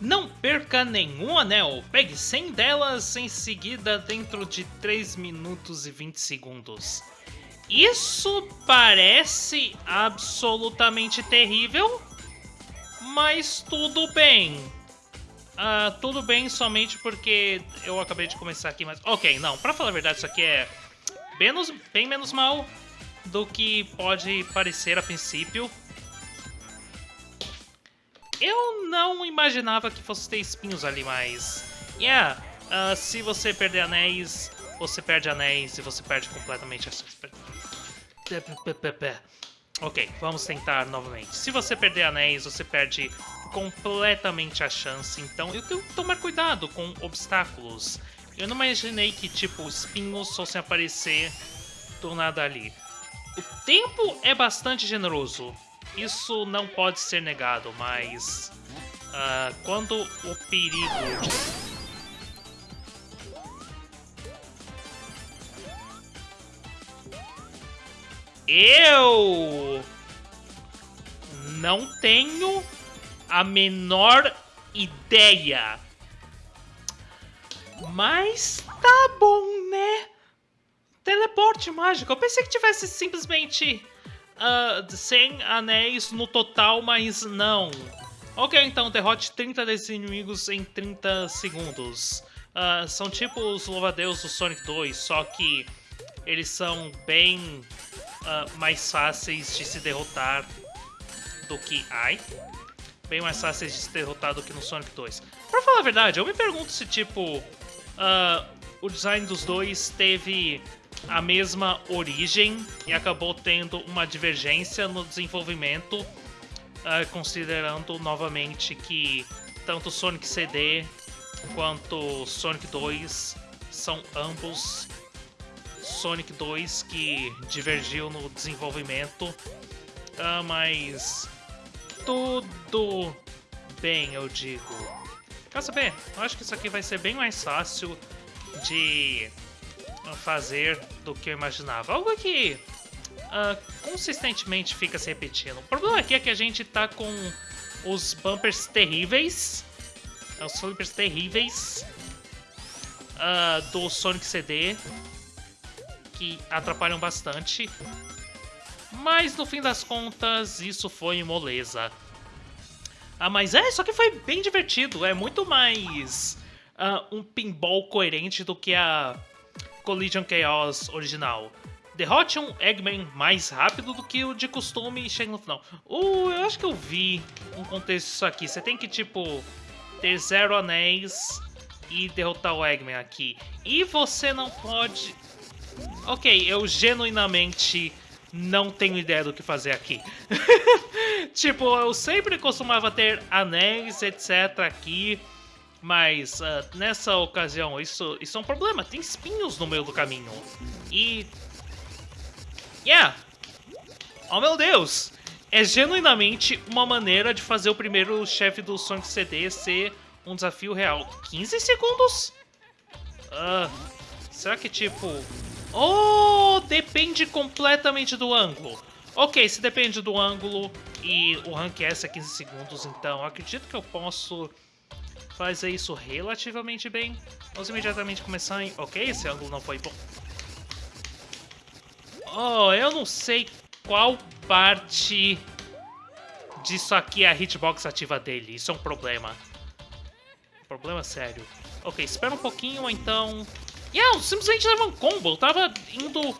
Não perca nenhum anel, pegue 100 delas em seguida dentro de 3 minutos e 20 segundos. Isso parece absolutamente terrível, mas tudo bem. Uh, tudo bem somente porque eu acabei de começar aqui, mas... Ok, não, pra falar a verdade, isso aqui é menos, bem menos mal do que pode parecer a princípio. Eu não imaginava que fosse ter espinhos ali, mas... Yeah, uh, se você perder anéis, você perde anéis e você perde completamente as... Ok, vamos tentar novamente. Se você perder anéis, você perde completamente a chance, então eu tenho que tomar cuidado com obstáculos. Eu não imaginei que, tipo, espinhos fossem aparecer do nada ali. O tempo é bastante generoso. Isso não pode ser negado, mas... Uh, quando o perigo... Eu não tenho a menor ideia. Mas tá bom, né? Teleporte mágico. Eu pensei que tivesse simplesmente uh, 100 anéis no total, mas não. Ok, então, derrote 30 desses inimigos em 30 segundos. Uh, são tipo os louvadeus do Sonic 2, só que eles são bem uh, mais fáceis de se derrotar do que... Ai? Bem mais fáceis de se derrotar do que no Sonic 2. Pra falar a verdade, eu me pergunto se, tipo, o design dos dois teve a mesma origem e acabou tendo uma divergência no desenvolvimento, uh, considerando novamente que tanto Sonic CD quanto Sonic 2 são ambos Sonic 2 que divergiu no desenvolvimento, uh, mas tudo bem, eu digo. Quer saber? Eu acho que isso aqui vai ser bem mais fácil de fazer do que eu imaginava. Algo que uh, consistentemente fica se repetindo. O problema aqui é que a gente tá com os bumpers terríveis, os flippers terríveis uh, do Sonic CD, que atrapalham bastante. Mas no fim das contas, isso foi moleza. Ah, mas é, só que foi bem divertido. É muito mais uh, um pinball coerente do que a Collision Chaos original. Derrote um Eggman mais rápido do que o de costume e chega no final. Uh, eu acho que eu vi um contexto disso aqui. Você tem que, tipo, ter zero anéis e derrotar o Eggman aqui. E você não pode Ok, eu genuinamente não tenho ideia do que fazer aqui. tipo, eu sempre costumava ter anéis, etc. aqui, mas uh, nessa ocasião isso, isso é um problema. Tem espinhos no meio do caminho. E... Yeah! Oh meu Deus! É genuinamente uma maneira de fazer o primeiro chefe do Sonic CD ser um desafio real. 15 segundos? Uh, será que, tipo, Oh, depende completamente do ângulo. Ok, se depende do ângulo e o rank S é 15 segundos, então acredito que eu posso fazer isso relativamente bem. Vamos imediatamente começar em... Ok, esse ângulo não foi bom. Oh, eu não sei qual parte disso aqui é a hitbox ativa dele. Isso é um problema. Problema sério. Ok, espera um pouquinho, então yeah, eu simplesmente leva um combo. Eu tava indo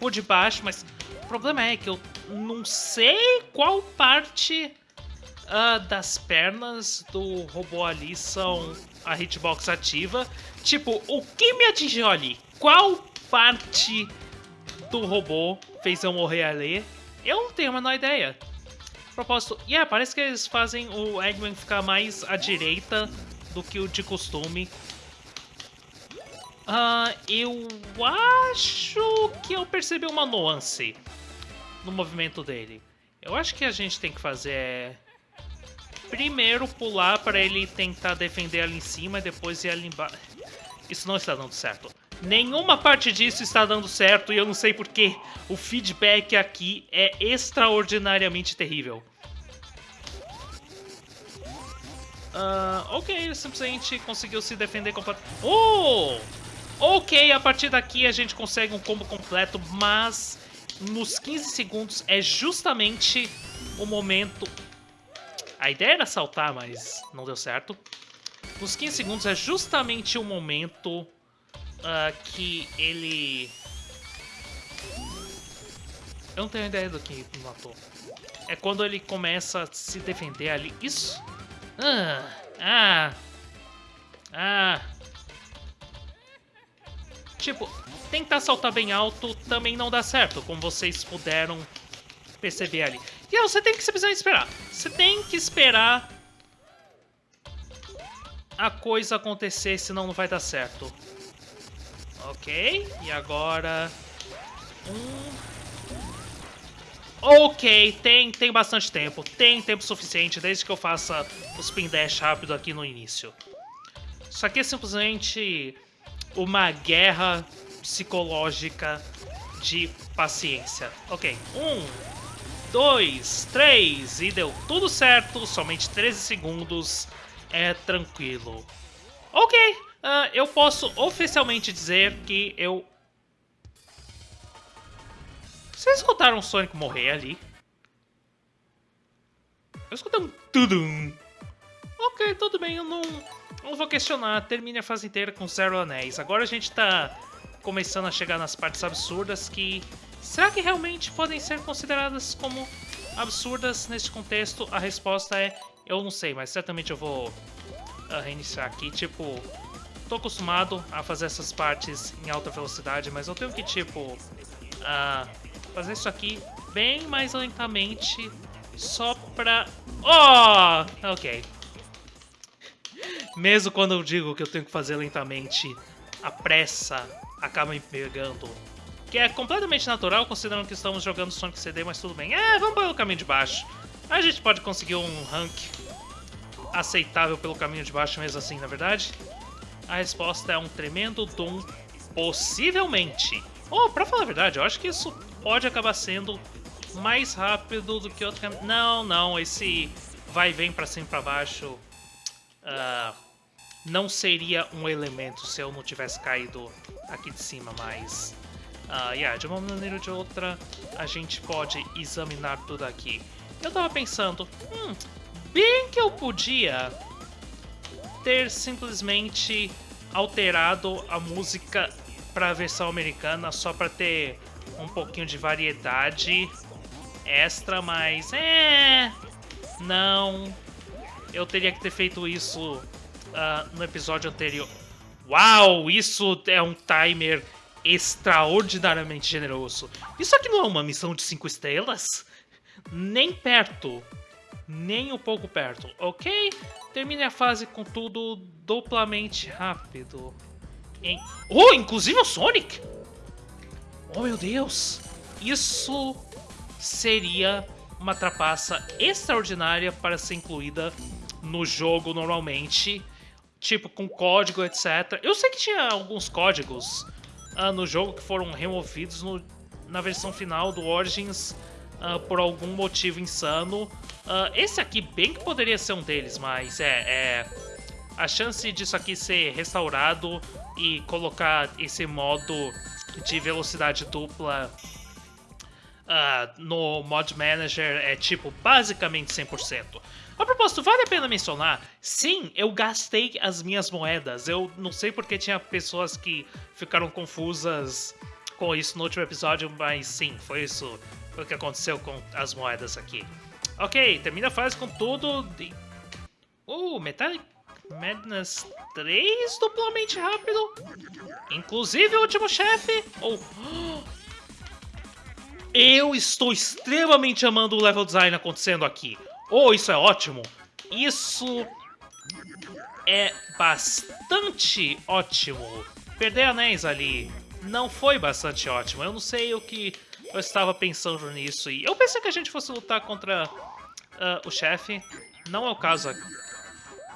por debaixo, mas o problema é que eu não sei qual parte uh, das pernas do robô ali são a hitbox ativa. Tipo, o que me atingiu ali? Qual parte do robô fez eu morrer ali? Eu não tenho a menor ideia. Propósito, yeah, parece que eles fazem o Eggman ficar mais à direita do que o de costume. Uh, eu acho que eu percebi uma nuance no movimento dele. Eu acho que a gente tem que fazer é... Primeiro pular para ele tentar defender ali em cima e depois ir ali embaixo. Isso não está dando certo. Nenhuma parte disso está dando certo e eu não sei porquê. O feedback aqui é extraordinariamente terrível. Uh, ok, ele simplesmente conseguiu se defender completamente. Oh! Ok, a partir daqui a gente consegue um combo completo, mas nos 15 segundos é justamente o momento... A ideia era saltar, mas não deu certo. Nos 15 segundos é justamente o momento uh, que ele... Eu não tenho ideia do que matou. É quando ele começa a se defender ali. Isso? Ah, ah, ah. Tipo, tentar saltar bem alto também não dá certo, como vocês puderam perceber ali. E você tem que simplesmente esperar. Você tem que esperar a coisa acontecer, senão não vai dar certo. Ok, e agora... Um... Ok, tem, tem bastante tempo. Tem tempo suficiente, desde que eu faça o spin dash rápido aqui no início. Isso aqui é simplesmente uma guerra psicológica de paciência. Ok, um, dois, três, e deu tudo certo, somente 13 segundos, é tranquilo. Ok, uh, eu posso oficialmente dizer que eu vocês escutaram o Sonic morrer ali? Eu escutei um tudum. Ok, tudo bem, eu não, não vou questionar. Termine a fase inteira com zero anéis. Agora a gente tá começando a chegar nas partes absurdas que... Será que realmente podem ser consideradas como absurdas neste contexto? A resposta é... Eu não sei, mas certamente eu vou uh, reiniciar aqui. Tipo, tô acostumado a fazer essas partes em alta velocidade, mas eu tenho que, tipo... Uh, fazer isso aqui bem mais lentamente, só pra... Oh! Ok. Mesmo quando eu digo que eu tenho que fazer lentamente, a pressa acaba me pegando. Que é completamente natural, considerando que estamos jogando Sonic CD, mas tudo bem. É, vamos pelo caminho de baixo. A gente pode conseguir um rank aceitável pelo caminho de baixo mesmo assim, na verdade. A resposta é um tremendo Doom, possivelmente. Oh, pra falar a verdade, eu acho que isso pode acabar sendo mais rápido do que outro caminho. Não, não, esse vai e vem pra cima e pra baixo uh, não seria um elemento se eu não tivesse caído aqui de cima, mas... Uh, yeah, de uma maneira ou de outra, a gente pode examinar tudo aqui. Eu tava pensando, hum, bem que eu podia ter simplesmente alterado a música para versão americana só para ter um pouquinho de variedade extra, mas é... Não. Eu teria que ter feito isso uh, no episódio anterior. Uau, isso é um timer extraordinariamente generoso. Isso aqui não é uma missão de 5 estrelas? Nem perto. Nem um pouco perto, ok? Termine a fase com tudo duplamente rápido. Em... Oh, inclusive o Sonic! Oh, meu Deus! Isso seria uma trapaça extraordinária para ser incluída no jogo normalmente. Tipo, com código, etc. Eu sei que tinha alguns códigos uh, no jogo que foram removidos no, na versão final do Origins uh, por algum motivo insano. Uh, esse aqui bem que poderia ser um deles, mas é, é... A chance disso aqui ser restaurado e colocar esse modo de velocidade dupla uh, no Mod Manager é tipo basicamente 100%. A propósito, vale a pena mencionar, sim, eu gastei as minhas moedas. Eu não sei porque tinha pessoas que ficaram confusas com isso no último episódio, mas sim, foi isso foi o que aconteceu com as moedas aqui. Ok, termina a fase com tudo. De... Uh, Metallic Madness 3 duplamente rápido. Inclusive o último chefe. Oh. Eu estou extremamente amando o level design acontecendo aqui. Oh, isso é ótimo. Isso é bastante ótimo. Perder anéis ali não foi bastante ótimo. Eu não sei o que eu estava pensando nisso. E eu pensei que a gente fosse lutar contra uh, o chefe. Não é o caso.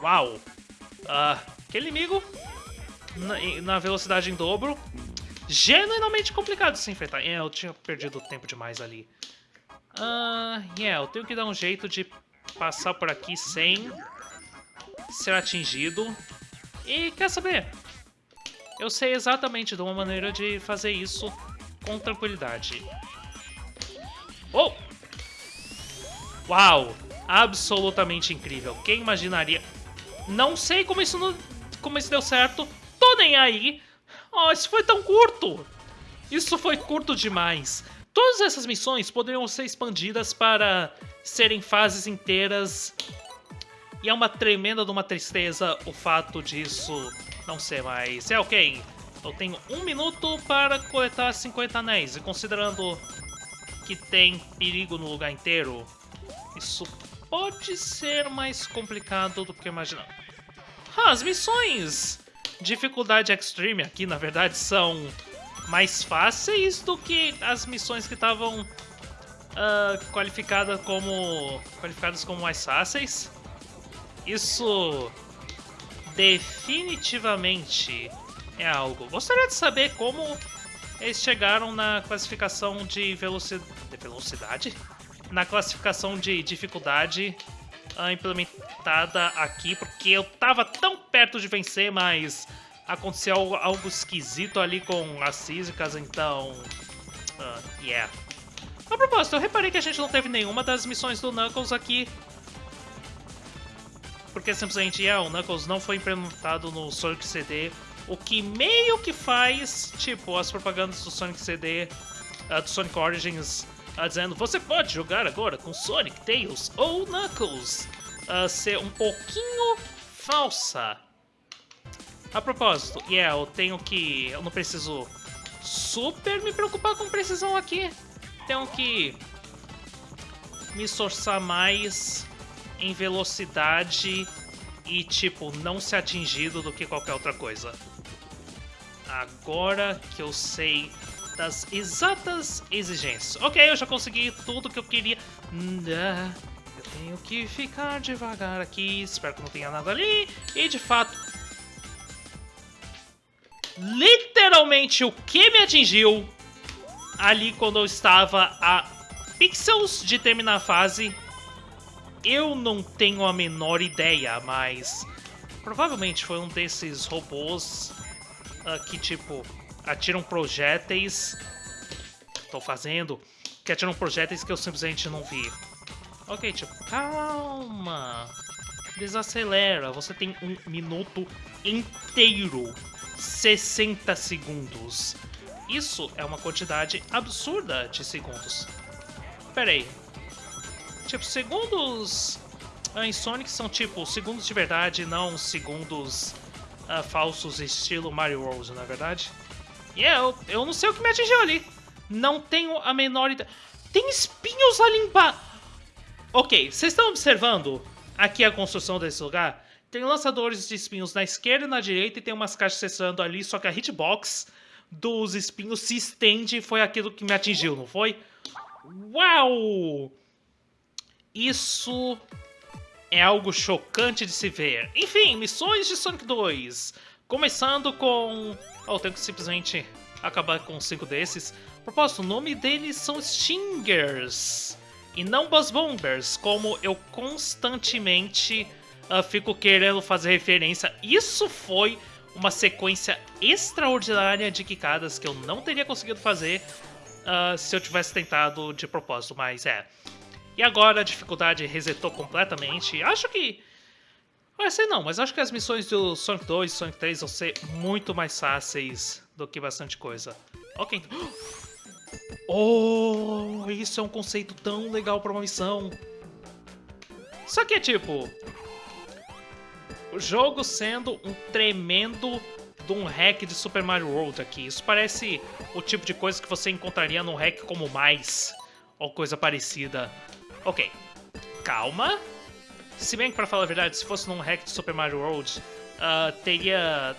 Uau! Uh, aquele inimigo na, na, velocidade em dobro. Genuinamente complicado de se enfrentar. É, eu tinha perdido tempo demais ali. Uh, yeah, eu tenho que dar um jeito de passar por aqui sem ser atingido. E quer saber? Eu sei exatamente de uma maneira de fazer isso com tranquilidade. Oh! Uau! Absolutamente incrível. Quem imaginaria? Não sei como isso, não, como isso deu certo. Tô nem aí. Oh, isso foi tão curto. Isso foi curto demais. Todas essas missões poderiam ser expandidas para serem fases inteiras. E é uma tremenda de uma tristeza o fato disso não ser mais. É ok. Eu tenho um minuto para coletar 50 anéis. E considerando que tem perigo no lugar inteiro, isso pode ser mais complicado do que eu imaginava. Ah, as missões dificuldade extreme aqui, na verdade, são mais fáceis do que as missões que estavam uh, qualificadas como qualificadas como mais fáceis. Isso definitivamente é algo. Gostaria de saber como eles chegaram na classificação de, veloci... de velocidade, na classificação de dificuldade uh, implementada aqui, porque eu tava tão perto de vencer, mas aconteceu algo, algo esquisito ali com as físicas, então... Uh, yeah. A propósito, eu reparei que a gente não teve nenhuma das missões do Knuckles aqui. Porque simplesmente, yeah, o Knuckles não foi implementado no Sonic CD, o que meio que faz, tipo, as propagandas do Sonic CD, uh, do Sonic Origins, uh, dizendo você pode jogar agora com Sonic, Tails ou Knuckles, uh, ser um pouquinho falsa. A propósito, yeah, eu tenho que... Eu não preciso super me preocupar com precisão aqui. Tenho que me esforçar mais em velocidade e, tipo, não ser atingido do que qualquer outra coisa. Agora que eu sei das exatas exigências. Ok, eu já consegui tudo que eu queria. Eu tenho que ficar devagar aqui, espero que não tenha nada ali. E, de fato, literalmente o que me atingiu ali quando eu estava a pixels de terminar a fase. Eu não tenho a menor ideia, mas provavelmente foi um desses robôs uh, que, tipo, atiram projéteis. Estou fazendo. Que atiram projéteis que eu simplesmente não vi. Ok, tipo, calma. Desacelera. Você tem um minuto inteiro 60 segundos. Isso é uma quantidade absurda de segundos. Pera aí. Tipo, segundos em Sonic são tipo segundos de verdade, não segundos uh, falsos estilo Mario World, na é verdade? E yeah, eu, eu não sei o que me atingiu ali. Não tenho a menor ideia. Tem espinhos ali embaixo. Ok, vocês estão observando aqui a construção desse lugar? Tem lançadores de espinhos na esquerda e na direita e tem umas caixas cessando ali, só que a hitbox dos espinhos se estende e foi aquilo que me atingiu, não foi? Uau! Isso é algo chocante de se ver. Enfim, missões de Sonic 2. Começando com... Oh, tenho que simplesmente acabar com cinco desses. Propósito, o nome deles são Stingers. E não Buzz Bombers, como eu constantemente uh, fico querendo fazer referência. Isso foi uma sequência extraordinária de quicadas que eu não teria conseguido fazer uh, se eu tivesse tentado de propósito, mas é. E agora a dificuldade resetou completamente. Acho que... Vai ser não, mas acho que as missões do Sonic 2 e Sonic 3 vão ser muito mais fáceis do que bastante coisa. Ok. Oh, isso é um conceito tão legal para uma missão. Só que é tipo, jogo sendo um tremendo de um hack de Super Mario World aqui. Isso parece o tipo de coisa que você encontraria num hack como Mais, ou coisa parecida. Ok, calma. Se bem que, pra falar a verdade, se fosse num hack de Super Mario World, uh, teria...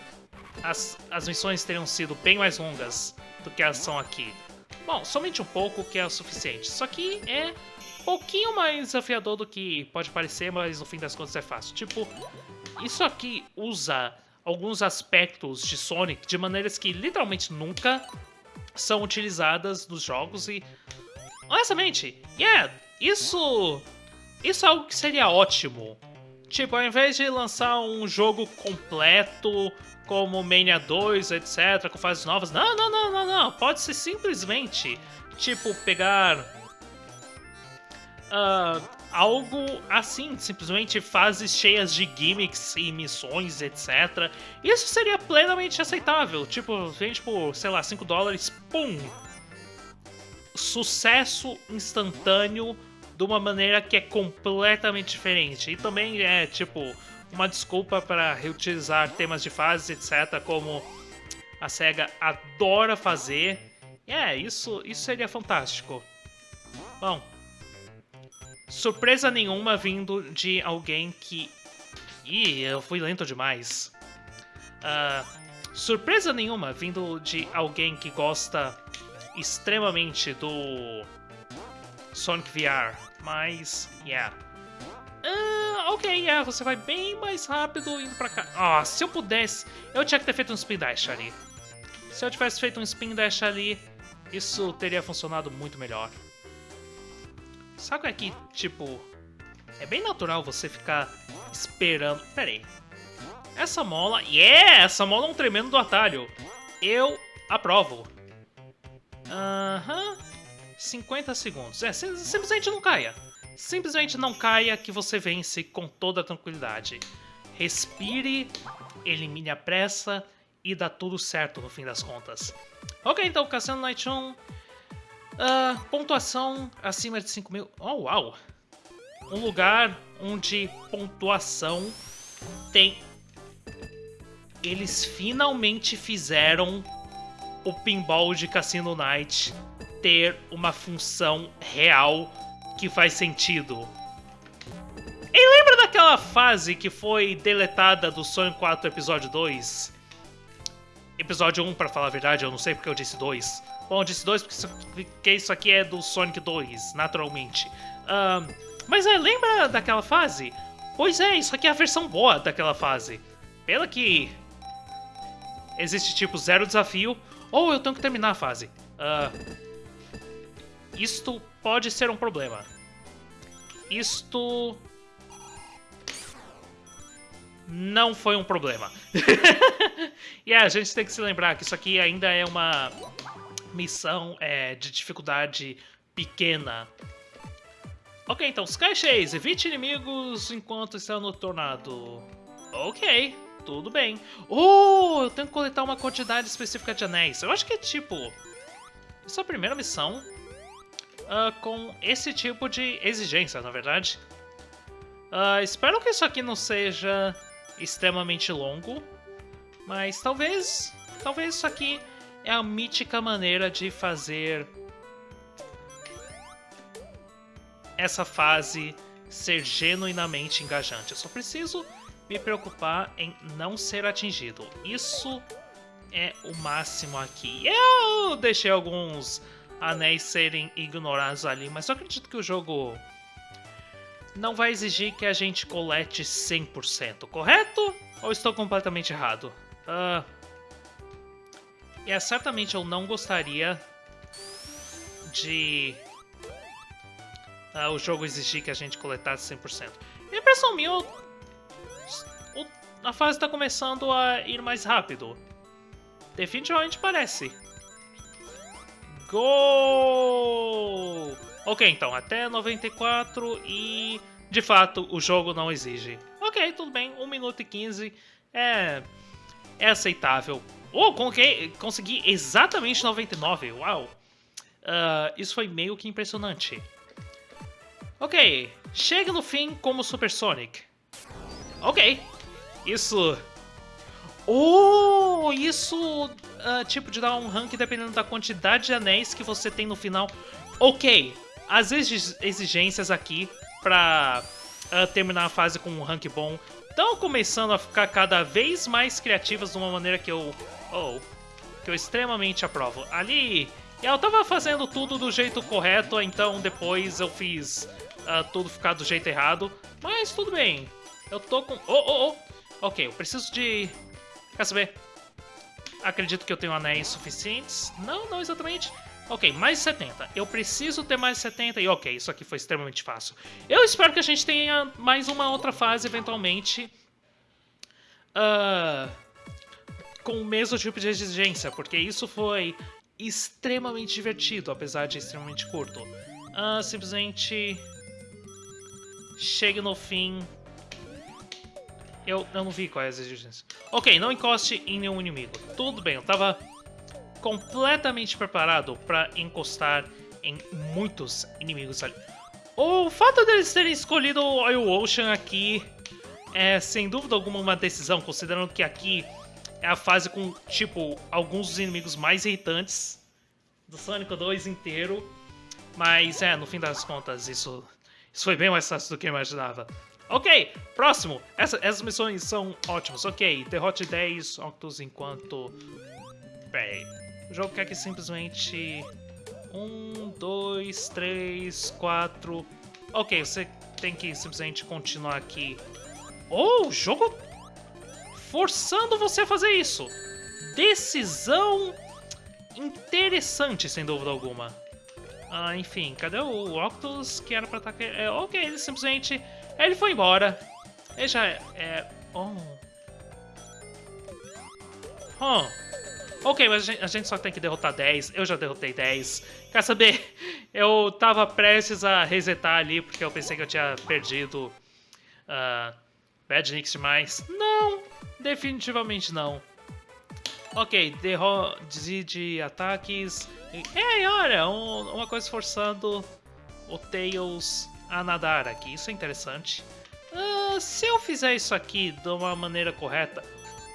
As, as missões teriam sido bem mais longas do que elas são aqui. Bom, somente um pouco que é o suficiente. Isso aqui é um pouquinho mais desafiador do que pode parecer, mas no fim das contas é fácil. Tipo, isso aqui usa alguns aspectos de Sonic de maneiras que literalmente nunca são utilizadas nos jogos e honestamente, yeah, isso isso é algo que seria ótimo Tipo, ao invés de lançar um jogo completo como Mania 2, etc, com fases novas, não, não, não, não, não. Pode ser simplesmente, tipo, pegar uh, algo assim, simplesmente fases cheias de gimmicks e missões, etc. Isso seria plenamente aceitável. Tipo, vende por, sei lá, 5 dólares, pum! Sucesso instantâneo de uma maneira que é completamente diferente. E também é, tipo, uma desculpa para reutilizar temas de fases, etc., como a SEGA adora fazer. É, isso, isso seria fantástico. Bom, surpresa nenhuma vindo de alguém que... Ih, eu fui lento demais. Uh, surpresa nenhuma vindo de alguém que gosta extremamente do Sonic VR, mas, yeah. Uh, ok, yeah, você vai bem mais rápido indo pra cá. Ah, se eu pudesse, eu tinha que ter feito um Spin Dash ali. Se eu tivesse feito um Spin Dash ali, isso teria funcionado muito melhor. Sabe que, tipo, é bem natural você ficar esperando... Pera aí. Essa mola... Yeah! Essa mola é um tremendo do atalho. Eu aprovo. Aham. Uhum. 50 segundos. É, simplesmente não caia. Simplesmente não caia que você vence com toda tranquilidade. Respire, elimine a pressa e dá tudo certo no fim das contas. Ok, então, Cassino Night 1 Uh, pontuação acima de 5 mil. Oh, uau! Um lugar onde pontuação tem. Eles finalmente fizeram o pinball de Cassino Night ter uma função real que faz sentido. E lembra daquela fase que foi deletada do Sonic 4 Episódio 2? Episódio 1, para falar a verdade, eu não sei porque eu disse 2 Bom, disse 2 porque, isso aqui é do Sonic 2, naturalmente. Mas é, lembra daquela fase? Pois é, isso aqui é a versão boa daquela fase. Pela que existe tipo zero desafio, ou eu tenho que terminar a fase. Uh, isto pode ser um problema. Isto não foi um problema. e yeah, a gente tem que se lembrar que isso aqui ainda é uma missão é, de dificuldade pequena. Ok, então, Sky Chase, evite inimigos enquanto está no tornado. Ok, tudo bem. Oh, eu tenho que coletar uma quantidade específica de anéis. Eu acho que é tipo... Isso é a primeira missão uh, com esse tipo de exigência, na verdade. Uh, espero que isso aqui não seja extremamente longo, mas talvez, talvez isso aqui é a mítica maneira de fazer essa fase ser genuinamente engajante. Eu só preciso me preocupar em não ser atingido. Isso é o máximo aqui. Eu deixei alguns anéis serem ignorados ali, mas eu acredito que o jogo não vai exigir que a gente colete 100%, correto? Ou estou completamente errado? Uh, é, certamente eu não gostaria de uh, o jogo exigir que a gente coletasse 100%. A impressão minha, o, o, a fase está começando a ir mais rápido. Definitivamente parece. Gol! Ok, então, até 94 e... De fato, o jogo não exige. Ok, tudo bem, 1 minuto e 15 é... É aceitável. Oh, consegui exatamente 99, uau! Uh, isso foi meio que impressionante. Ok, chega no fim como Super Sonic. Ok, isso... Oh, isso, uh, tipo, de dar um rank dependendo da quantidade de anéis que você tem no final. Ok, as exigências aqui pra uh, terminar a fase com um rank bom estão começando a ficar cada vez mais criativas de uma maneira que eu Oh, que eu extremamente aprovo. Ali, eu tava fazendo tudo do jeito correto, então depois eu fiz uh, tudo ficar do jeito errado. Mas tudo bem. Eu tô com... Oh, oh, oh! Ok, eu preciso de... Quer saber? Acredito que eu tenho anéis suficientes. Não, não exatamente. Ok, mais 70. Eu preciso ter mais 70 e ok, isso aqui foi extremamente fácil. Eu espero que a gente tenha mais uma outra fase eventualmente. Uh, com o mesmo tipo de exigência, porque isso foi extremamente divertido, apesar de extremamente curto. Uh, simplesmente chegue no fim. Eu, eu não vi qual é a exigência. Ok, não encoste em nenhum inimigo. Tudo bem, eu tava completamente preparado para encostar em muitos inimigos ali. O fato deles terem escolhido o Oil Ocean aqui é sem dúvida alguma uma decisão, considerando que aqui é a fase com, tipo, alguns dos inimigos mais irritantes do Sonic 2 inteiro. Mas, é, no fim das contas, isso, isso foi bem mais fácil do que eu imaginava. Ok, próximo. Essa, essas missões são ótimas. Ok, derrote 10 Octos enquanto... Peraí, o jogo quer que simplesmente... Um, dois, três, quatro... Ok, você tem que simplesmente continuar aqui. Oh, o jogo forçando você a fazer isso. Decisão interessante, sem dúvida alguma. Ah, enfim, cadê o Octus que era pra atacar? É, ok, ele simplesmente... Ele foi embora. Ele já é... é oh... Oh... Ok, mas a gente, a gente, só tem que derrotar 10. Eu já derrotei 10. Quer saber? Eu tava prestes a resetar ali porque eu pensei que eu tinha perdido uh, Bad Nix demais. Não, definitivamente não. Ok, deside ataques. Ei, olha, um, uma coisa forçando o Tails a nadar aqui. Isso é interessante. Uh, se eu fizer isso aqui de uma maneira correta,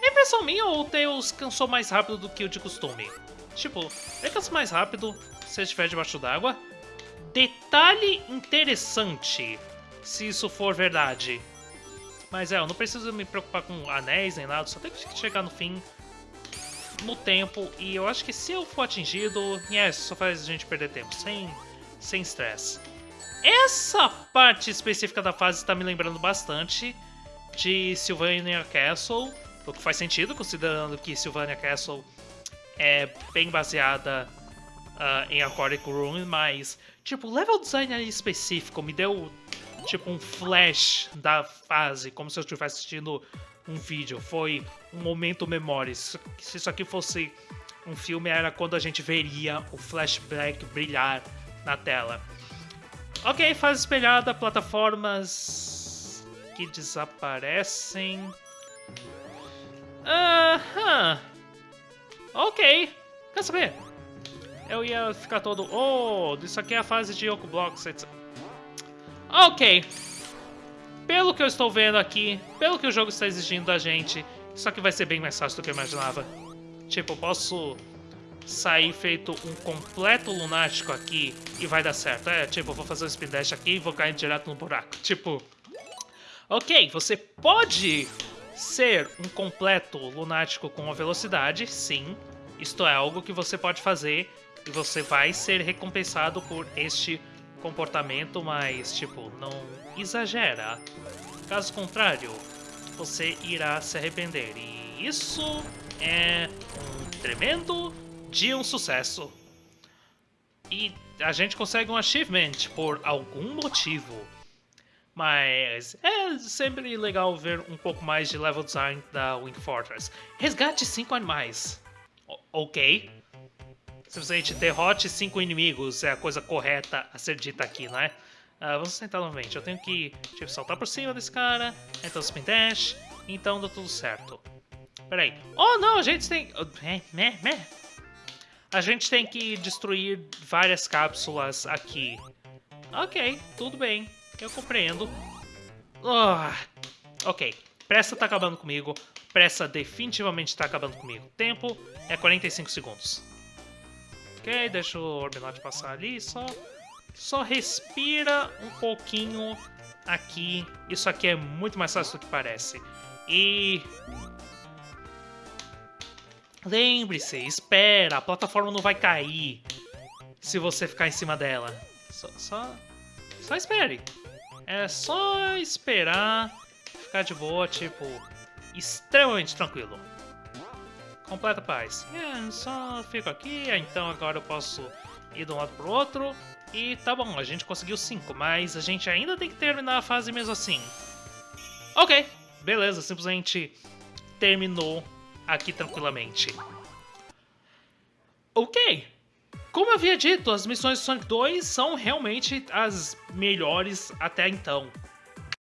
é impressão minha ou o Tails cansou mais rápido do que o de costume? Tipo, ele cansa mais rápido se estiver debaixo d'água? Detalhe interessante, se isso for verdade. Mas é, eu não preciso me preocupar com anéis nem nada, só tenho que chegar no fim no tempo. E eu acho que se eu for atingido, yes, só faz a gente perder tempo, sem sem estresse. Essa parte específica da fase está me lembrando bastante de Sylvania Castle, o que faz sentido, considerando que Sylvania Castle é bem baseada uh, em Aquatic Ruin, mas, tipo, o level design específico me deu, tipo, um flash da fase, como se eu estivesse assistindo um vídeo. Foi um momento memória. Se isso aqui fosse um filme, era quando a gente veria o flashback brilhar na tela. Ok, fase espelhada, plataformas que desaparecem. Aham. Ok. Quer saber? Eu ia ficar todo... Oh, isso aqui é a fase de Yoko Blocks, etc. Ok. Pelo que eu estou vendo aqui, pelo que o jogo está exigindo da gente, isso aqui vai ser bem mais fácil do que eu imaginava. Tipo, eu posso sair feito um completo lunático aqui e vai dar certo. É, tipo, eu vou fazer um spin dash aqui e vou cair direto no buraco. Tipo... Ok, você pode Ser um completo lunático com a velocidade, sim. Isto é algo que você pode fazer e você vai ser recompensado por este comportamento, mas, tipo, não exagera. Caso contrário, você irá se arrepender. E isso é um tremendo de um sucesso. E a gente consegue um achievement por algum motivo. Mas é sempre legal ver um pouco mais de level design da Wing Fortress. Resgate 5 animais. O ok. Simplesmente derrote 5 inimigos é a coisa correta a ser dita aqui, né? Uh, vamos tentar novamente. Eu tenho que tipo, saltar por cima desse cara, então spin dash, então dá tudo certo. Peraí. Oh não, a gente tem... A gente tem que destruir várias cápsulas aqui. Ok, tudo bem. Eu compreendo. Oh, ok. Pressa tá acabando comigo. Pressa definitivamente tá acabando comigo. Tempo é 45 segundos. Ok, deixa o Orbinot passar ali. Só, só respira um pouquinho aqui. Isso aqui é muito mais fácil do que parece. E... Lembre-se, espera, a plataforma não vai cair se você ficar em cima dela. Só, só, só espere. É só esperar, ficar de boa, tipo, extremamente tranquilo. Completa paz. É, só fico aqui, então agora eu posso ir de um lado pro outro. E tá bom, a gente conseguiu 5, mas a gente ainda tem que terminar a fase mesmo assim. Ok, beleza, simplesmente terminou aqui tranquilamente. Ok, como eu havia dito, as missões de Sonic 2 são realmente as melhores até então.